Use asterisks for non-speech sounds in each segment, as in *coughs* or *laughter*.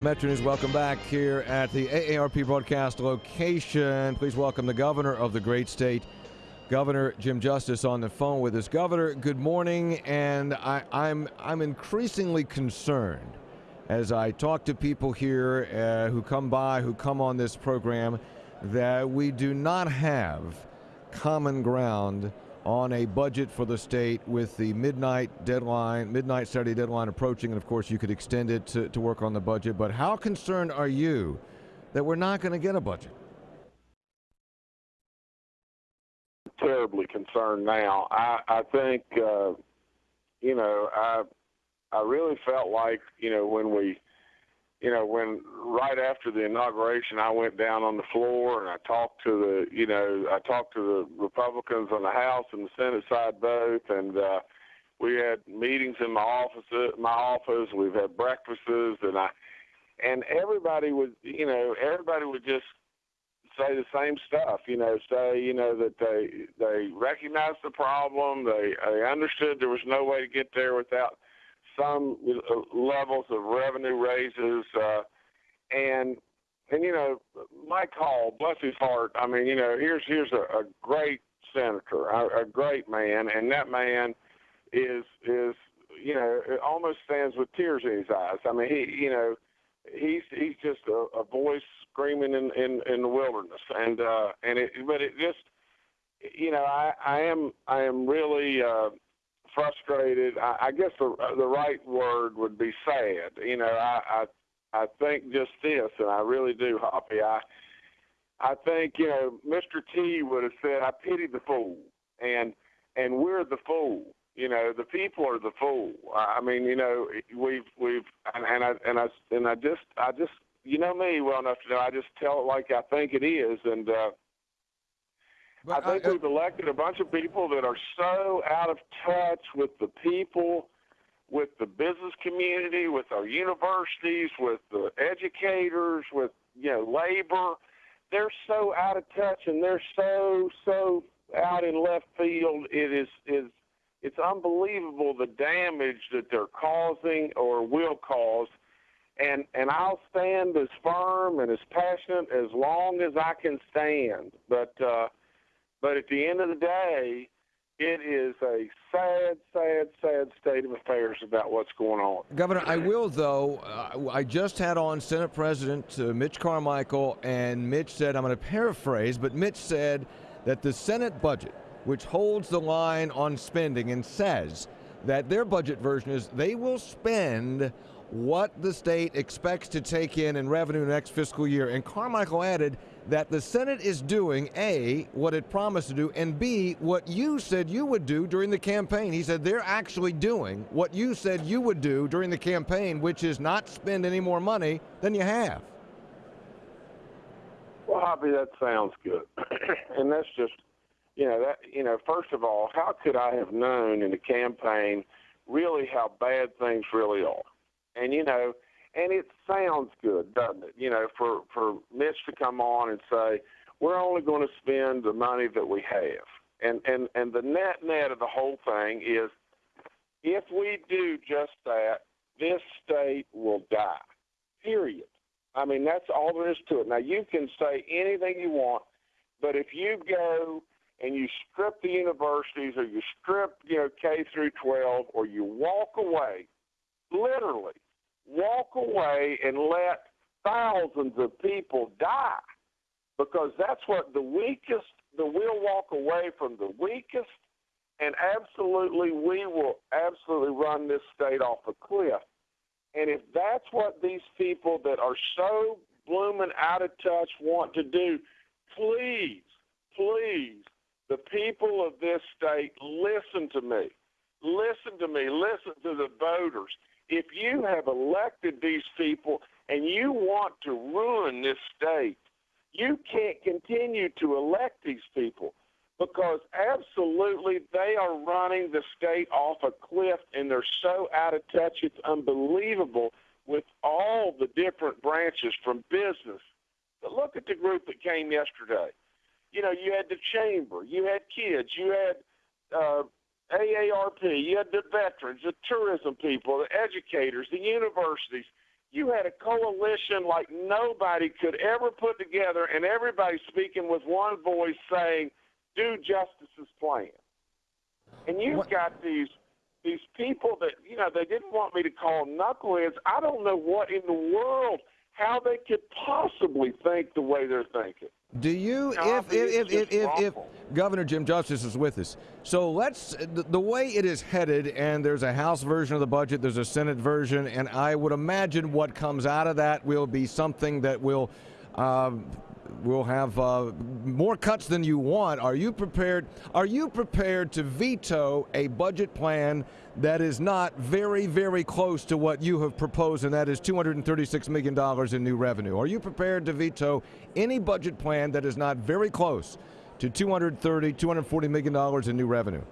Metro welcome back here at the AARP broadcast location. Please welcome the governor of the great state, Governor Jim Justice, on the phone with us. Governor, good morning, and I, am I'm, I'm increasingly concerned as I talk to people here uh, who come by, who come on this program, that we do not have common ground on a budget for the state with the midnight deadline, midnight Saturday deadline approaching, and of course you could extend it to, to work on the budget. But how concerned are you that we're not going to get a budget? Terribly concerned now. I, I think, uh, you know, I I really felt like, you know, when we you know, when right after the inauguration, I went down on the floor and I talked to the, you know, I talked to the Republicans on the House and the Senate side both, and uh, we had meetings in my office. My office. We've had breakfasts, and I, and everybody would, you know, everybody would just say the same stuff. You know, say, you know, that they they recognized the problem. They they understood there was no way to get there without some levels of revenue raises, uh, and and you know, Mike Hall, bless his heart. I mean, you know, here's here's a, a great senator, a, a great man, and that man is is you know almost stands with tears in his eyes. I mean, he you know he's he's just a, a voice screaming in, in in the wilderness, and uh, and it but it just you know I I am I am really. Uh, frustrated. I, I guess the the right word would be sad. You know, I, I I think just this, and I really do, Hoppy. I I think you know, Mr. T would have said, "I pity the fool," and and we're the fool. You know, the people are the fool. I mean, you know, we've we've and, and I and I and I just I just you know me well enough to know I just tell it like I think it is, and. uh but I think I, we've elected a bunch of people that are so out of touch with the people, with the business community, with our universities, with the educators, with you know labor. They're so out of touch and they're so so out in left field. It is is it's unbelievable the damage that they're causing or will cause. And and I'll stand as firm and as passionate as long as I can stand. But uh, but at the end of the day, it is a sad, sad, sad state of affairs about what's going on. Governor, I will, though. Uh, I just had on Senate President uh, Mitch Carmichael, and Mitch said, I'm going to paraphrase, but Mitch said that the Senate budget, which holds the line on spending and says that their budget version is they will spend what the state expects to take in in revenue next fiscal year. And Carmichael added, that the Senate is doing A, what it promised to do, and B, what you said you would do during the campaign. He said they're actually doing what you said you would do during the campaign, which is not spend any more money than you have. Well, Hoppy, that sounds good. *coughs* and that's just, you know, that, you know, first of all, how could I have known in the campaign really how bad things really are? And, you know, and it sounds good, doesn't it? You know, for for Mitch to come on and say we're only going to spend the money that we have, and and and the net net of the whole thing is if we do just that, this state will die. Period. I mean, that's all there is to it. Now you can say anything you want, but if you go and you strip the universities or you strip, you know, K through 12 or you walk away, literally walk away and let thousands of people die because that's what the weakest, the we'll walk away from the weakest, and absolutely we will absolutely run this state off a cliff. And if that's what these people that are so blooming out of touch want to do, please, please, the people of this state, listen to me. Listen to me. Listen to the voters if you have elected these people and you want to ruin this state, you can't continue to elect these people because absolutely they are running the state off a cliff and they're so out of touch it's unbelievable with all the different branches from business. But look at the group that came yesterday. You know, you had the chamber, you had kids, you had uh, AARP, you had the veterans, the tourism people, the educators, the universities. you had a coalition like nobody could ever put together, and everybody speaking with one voice saying, "Do Justice's plan." And you've What- got these these people that you know they didn't want me to call knuckleheads. I don't know what in the world how they could possibly think the way they're thinking. Do you, if, if, if, if, if. Governor Jim Justice is with us, so let's, the, the way it is headed, and there's a House version of the budget, there's a Senate version, and I would imagine what comes out of that will be something that will, uh, will have uh, more cuts than you want. Are you prepared? Are you prepared to veto a budget plan that is not very, very close to what you have proposed, and that is $236 million in new revenue? Are you prepared to veto any budget plan that is not very close to $230, 240 million dollars in new revenue?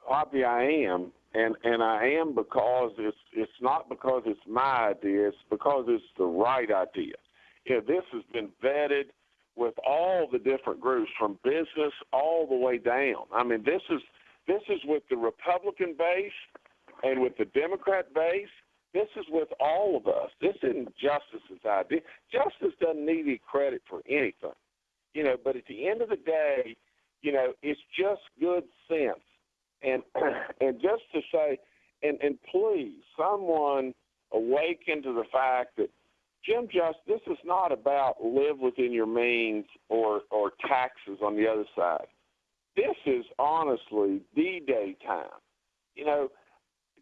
Hoppy, I am, and and I am because it's it's not because it's my idea. It's because it's the right idea. Know, this has been vetted with all the different groups from business all the way down. I mean, this is this is with the Republican base and with the Democrat base. This is with all of us. This isn't Justice's idea. Justice doesn't need any credit for anything, you know. But at the end of the day, you know, it's just good sense and *clears throat* and just to say, and and please, someone awaken to the fact that Jim Just, this is not about live within your means or or taxes on the other side. This is honestly D-Day time. You know,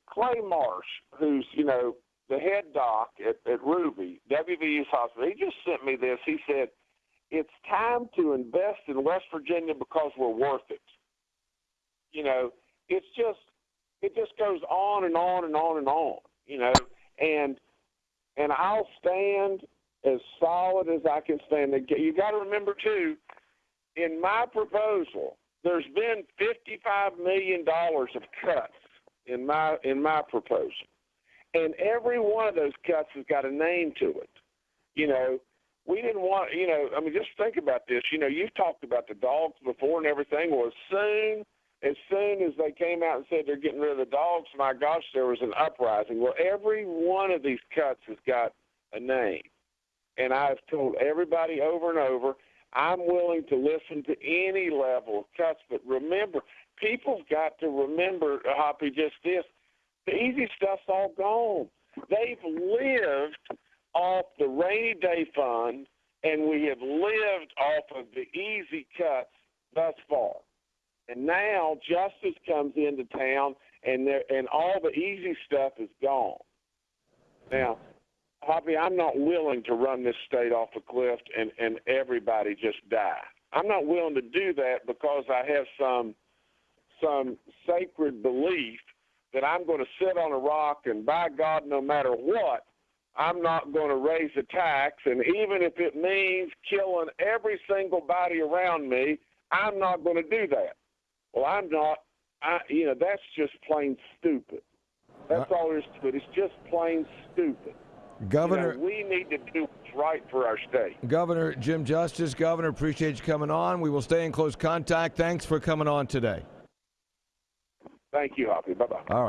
Clay Marsh, who's you know the head doc at, at Ruby WVU's hospital, he just sent me this. He said, "It's time to invest in West Virginia because we're worth it." You know, it's just it just goes on and on and on and on. You know, and and I'll stand as solid as I can stand. You got to remember too, in my proposal, there's been fifty-five million dollars of cuts in my in my proposal, and every one of those cuts has got a name to it. You know, we didn't want. You know, I mean, just think about this. You know, you've talked about the dogs before and everything. Well, as soon as soon as they came out and said they're getting rid of the dogs, my gosh, there was an uprising. Well, every one of these cuts has got a name. And I've told everybody over and over, I'm willing to listen to any level of cuts. But remember, people've got to remember, Hoppy, just this the easy stuff's all gone. They've lived off the rainy day fund, and we have lived off of the easy cuts thus far. And now justice comes into town, and there and all the easy stuff is gone. Now, Hoppy, I'm not willing to run this state off a cliff and and everybody just die. I'm not willing to do that because I have some some sacred belief that I'm going to sit on a rock and by God, no matter what, I'm not going to raise a tax, and even if it means killing every single body around me, I'm not going to do that. Well, I'm not. I, you know, that's just plain stupid. That's uh, all there is to it. It's just plain stupid. Governor. You know, we need to do what's right for our state. Governor Jim Justice, Governor, appreciate you coming on. We will stay in close contact. Thanks for coming on today. Thank you, Hoppy. Bye bye. All right.